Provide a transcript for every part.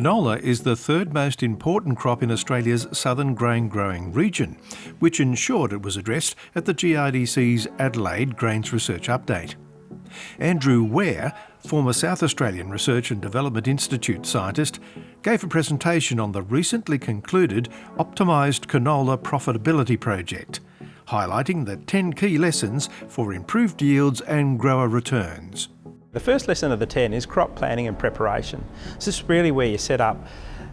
Canola is the third most important crop in Australia's southern grain growing region, which ensured it was addressed at the GRDC's Adelaide Grains Research Update. Andrew Ware, former South Australian Research and Development Institute scientist, gave a presentation on the recently concluded Optimised Canola Profitability Project, highlighting the 10 key lessons for improved yields and grower returns. The first lesson of the 10 is crop planning and preparation. This is really where you set up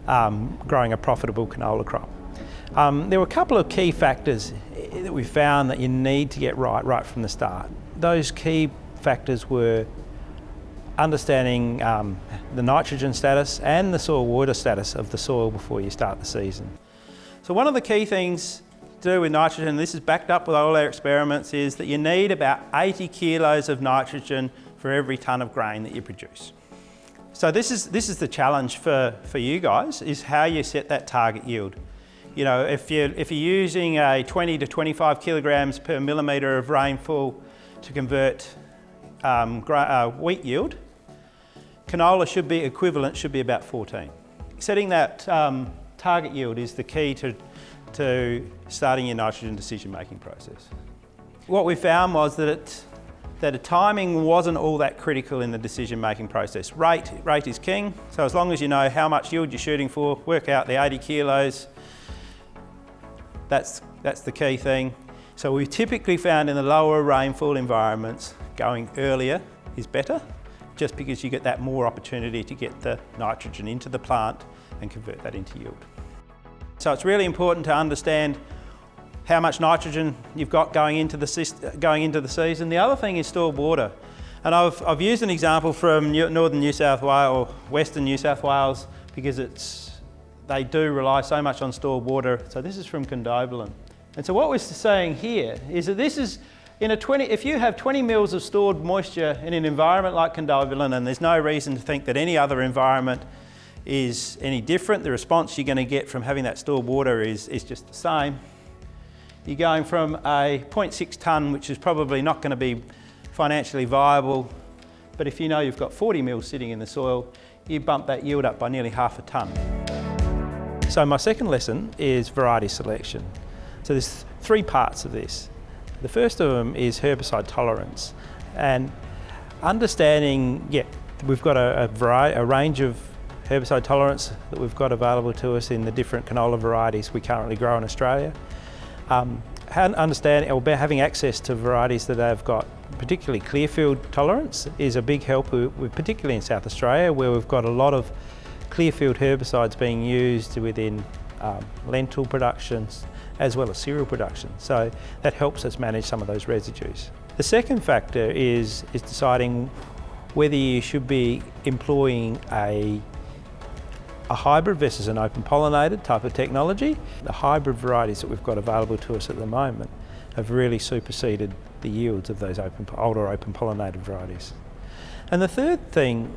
um, growing a profitable canola crop. Um, there were a couple of key factors that we found that you need to get right right from the start. Those key factors were understanding um, the nitrogen status and the soil water status of the soil before you start the season. So one of the key things to do with nitrogen, and this is backed up with all our experiments, is that you need about 80 kilos of nitrogen for every tonne of grain that you produce. So this is, this is the challenge for, for you guys, is how you set that target yield. You know, if you're, if you're using a 20 to 25 kilograms per millimetre of rainfall to convert um, uh, wheat yield, canola should be equivalent, should be about 14. Setting that um, target yield is the key to, to starting your nitrogen decision-making process. What we found was that it, that a timing wasn't all that critical in the decision-making process. Rate, rate is king, so as long as you know how much yield you're shooting for, work out the 80 kilos, that's, that's the key thing. So we typically found in the lower rainfall environments, going earlier is better, just because you get that more opportunity to get the nitrogen into the plant and convert that into yield. So it's really important to understand how much nitrogen you've got going into the, going into the season. The other thing is stored water. And I've, I've used an example from New, northern New South Wales or western New South Wales because it's, they do rely so much on stored water. So this is from Condobolin. And so what we're saying here is that this is, in a 20, if you have 20 mils of stored moisture in an environment like Condobolin, and there's no reason to think that any other environment is any different, the response you're going to get from having that stored water is, is just the same you're going from a 0.6 tonne, which is probably not going to be financially viable, but if you know you've got 40 mils sitting in the soil, you bump that yield up by nearly half a tonne. So my second lesson is variety selection. So there's three parts of this. The first of them is herbicide tolerance and understanding, yeah, we've got a, a, variety, a range of herbicide tolerance that we've got available to us in the different canola varieties we currently grow in Australia. Um, understanding or having access to varieties that have got particularly clearfield tolerance is a big help, particularly in South Australia where we've got a lot of clearfield herbicides being used within um, lentil productions as well as cereal production. So that helps us manage some of those residues. The second factor is, is deciding whether you should be employing a a hybrid versus an open pollinated type of technology. The hybrid varieties that we've got available to us at the moment have really superseded the yields of those open, older open pollinated varieties. And the third thing,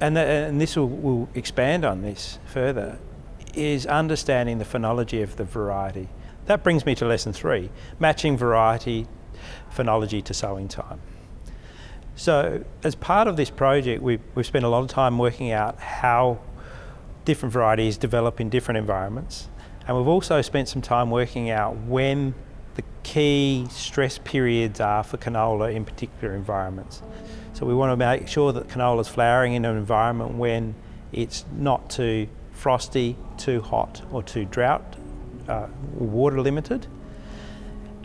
and, the, and this will, will expand on this further, is understanding the phenology of the variety. That brings me to lesson three, matching variety phenology to sowing time. So as part of this project, we've, we've spent a lot of time working out how different varieties develop in different environments. And we've also spent some time working out when the key stress periods are for canola in particular environments. So we want to make sure that canola is flowering in an environment when it's not too frosty, too hot or too drought, uh, water limited.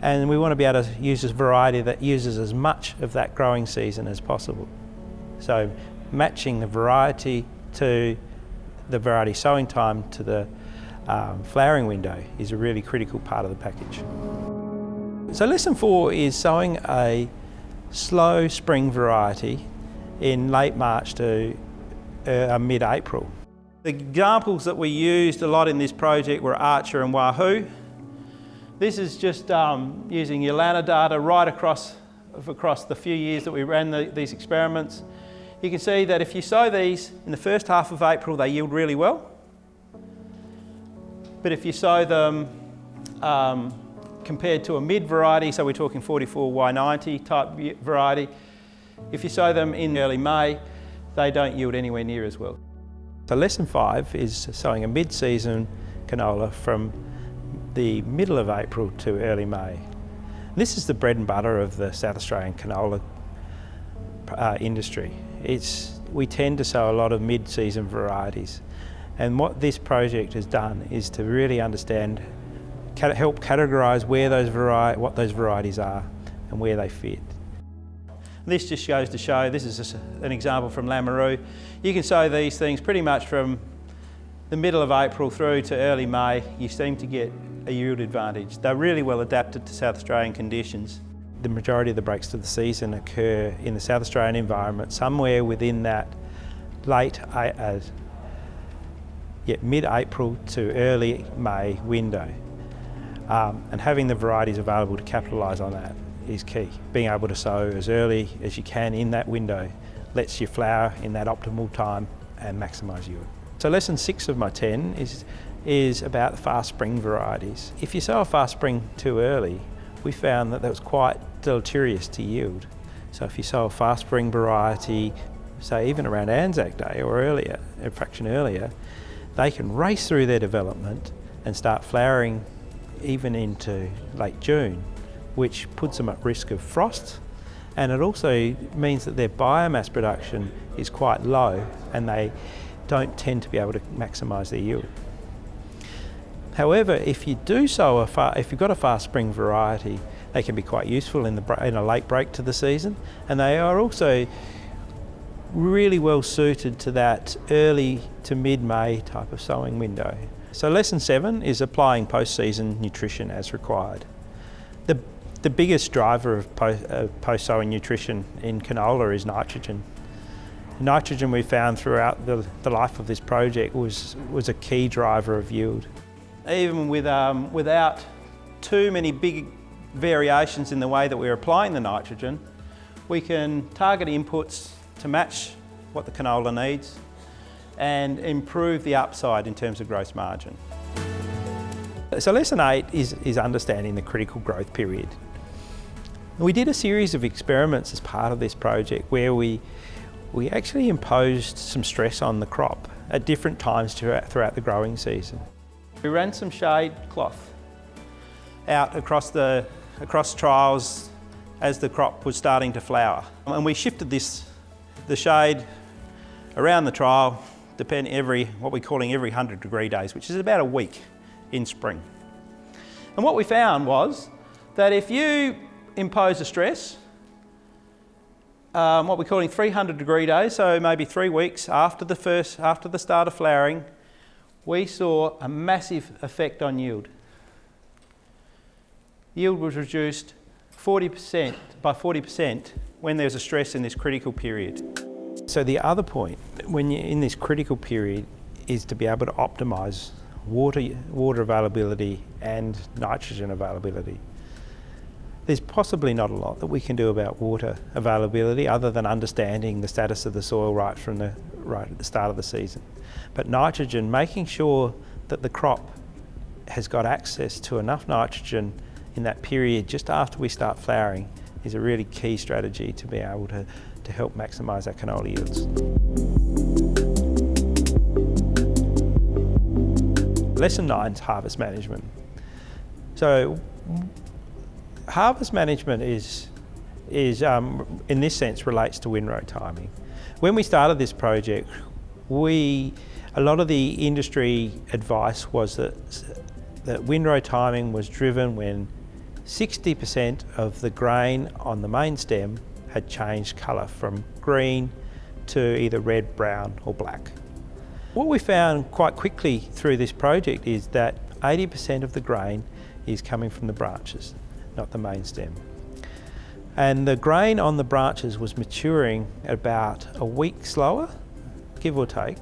And we want to be able to use a variety that uses as much of that growing season as possible. So matching the variety to the variety sowing time to the um, flowering window is a really critical part of the package. So lesson four is sowing a slow spring variety in late March to uh, mid-April. The examples that we used a lot in this project were Archer and Wahoo. This is just um, using EULANA data right across, across the few years that we ran the, these experiments. You can see that if you sow these in the first half of April, they yield really well. But if you sow them um, compared to a mid variety, so we're talking 44Y90 type variety, if you sow them in early May, they don't yield anywhere near as well. So lesson five is sowing a mid-season canola from the middle of April to early May. This is the bread and butter of the South Australian canola uh, industry. It's, we tend to sow a lot of mid-season varieties and what this project has done is to really understand, help categorise where those vari what those varieties are and where they fit. This just goes to show, this is an example from Lameroo. You can sow these things pretty much from the middle of April through to early May. You seem to get a yield advantage. They're really well adapted to South Australian conditions. The majority of the breaks to the season occur in the South Australian environment, somewhere within that late uh, yeah, mid-April to early May window. Um, and having the varieties available to capitalise on that is key. Being able to sow as early as you can in that window lets you flower in that optimal time and maximise yield. So lesson six of my 10 is, is about fast spring varieties. If you sow a fast spring too early, we found that that was quite deleterious to yield. So if you sow a fast spring variety, say even around Anzac Day or earlier, a fraction earlier, they can race through their development and start flowering even into late June, which puts them at risk of frost. And it also means that their biomass production is quite low and they don't tend to be able to maximise their yield. However, if you do sow a far, if you've got a fast spring variety, they can be quite useful in, the, in a late break to the season, and they are also really well suited to that early to mid-May type of sowing window. So lesson seven is applying post-season nutrition as required. The, the biggest driver of post-sowing nutrition in canola is nitrogen. Nitrogen we found throughout the, the life of this project was, was a key driver of yield. Even with, um, without too many big variations in the way that we're applying the nitrogen, we can target inputs to match what the canola needs and improve the upside in terms of gross margin. So lesson eight is, is understanding the critical growth period. We did a series of experiments as part of this project where we, we actually imposed some stress on the crop at different times throughout, throughout the growing season. We ran some shade cloth out across the across trials as the crop was starting to flower. And we shifted this the shade around the trial, depend every, what we're calling every 100 degree days, which is about a week in spring. And what we found was that if you impose a stress, um, what we're calling 300 degree days, so maybe three weeks after the first, after the start of flowering, we saw a massive effect on yield. Yield was reduced 40% by 40% when there's a stress in this critical period. So the other point, when you're in this critical period, is to be able to optimise water, water availability and nitrogen availability. There's possibly not a lot that we can do about water availability other than understanding the status of the soil right from the right at the start of the season. But nitrogen, making sure that the crop has got access to enough nitrogen in that period just after we start flowering is a really key strategy to be able to, to help maximise our canola yields. Lesson nine is harvest management. So harvest management is, is um, in this sense relates to windrow timing. When we started this project, we, a lot of the industry advice was that, that windrow timing was driven when 60% of the grain on the main stem had changed colour from green to either red, brown or black. What we found quite quickly through this project is that 80% of the grain is coming from the branches, not the main stem. And the grain on the branches was maturing about a week slower, give or take,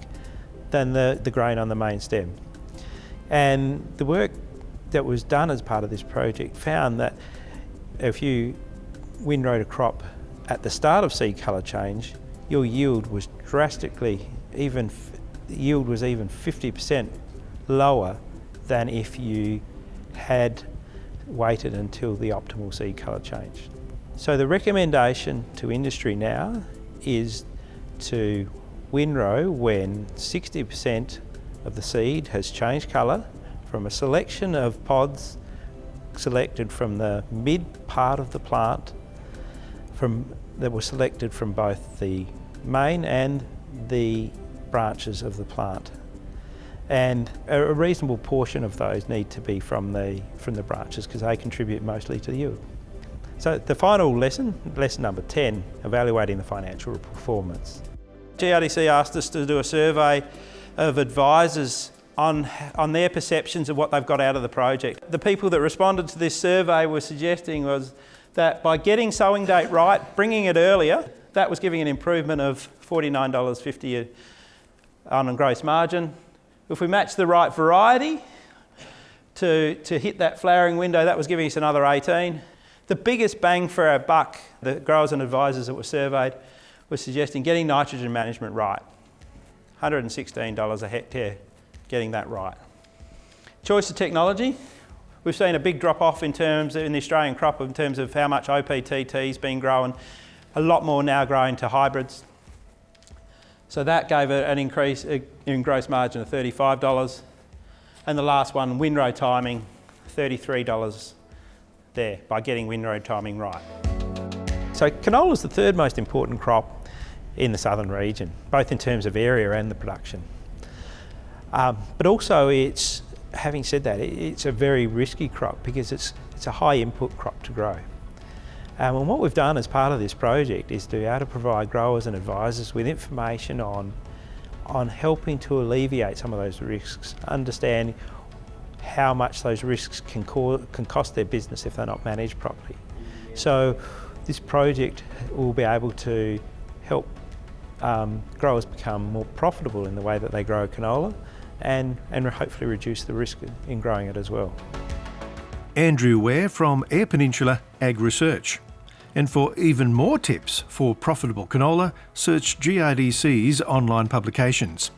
than the, the grain on the main stem. And the work that was done as part of this project found that if you windrowed a crop at the start of seed colour change, your yield was drastically, even yield was even 50% lower than if you had waited until the optimal seed colour change. So the recommendation to industry now is to windrow when 60% of the seed has changed colour from a selection of pods selected from the mid part of the plant from, that were selected from both the main and the branches of the plant. And a reasonable portion of those need to be from the, from the branches because they contribute mostly to the yield. So the final lesson, lesson number 10, evaluating the financial performance. GRDC asked us to do a survey of advisors on, on their perceptions of what they've got out of the project. The people that responded to this survey were suggesting was that by getting sowing date right, bringing it earlier, that was giving an improvement of $49.50 on a gross margin. If we match the right variety to, to hit that flowering window, that was giving us another 18. The biggest bang for our buck, the growers and advisors that were surveyed, was suggesting getting nitrogen management right. $116 a hectare getting that right. Choice of technology. We've seen a big drop off in terms in the Australian crop in terms of how much OPTT has been grown. A lot more now growing to hybrids. So that gave an increase uh, in gross margin of $35. And the last one, windrow timing, $33 there by getting windrow timing right. So canola is the third most important crop in the southern region, both in terms of area and the production. Um, but also it's, having said that, it's a very risky crop because it's, it's a high input crop to grow. Um, and what we've done as part of this project is to be able to provide growers and advisors with information on, on helping to alleviate some of those risks, understand how much those risks can, can cost their business if they're not managed properly. So this project will be able to help um, growers become more profitable in the way that they grow canola and, and hopefully reduce the risk in growing it as well. Andrew Ware from Eyre Peninsula Ag Research. And for even more tips for profitable canola, search GRDC's online publications.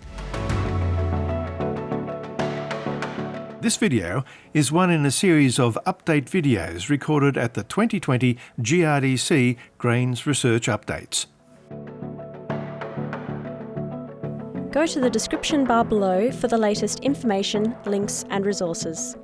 This video is one in a series of update videos recorded at the 2020 GRDC Grains Research Updates. Go to the description bar below for the latest information, links and resources.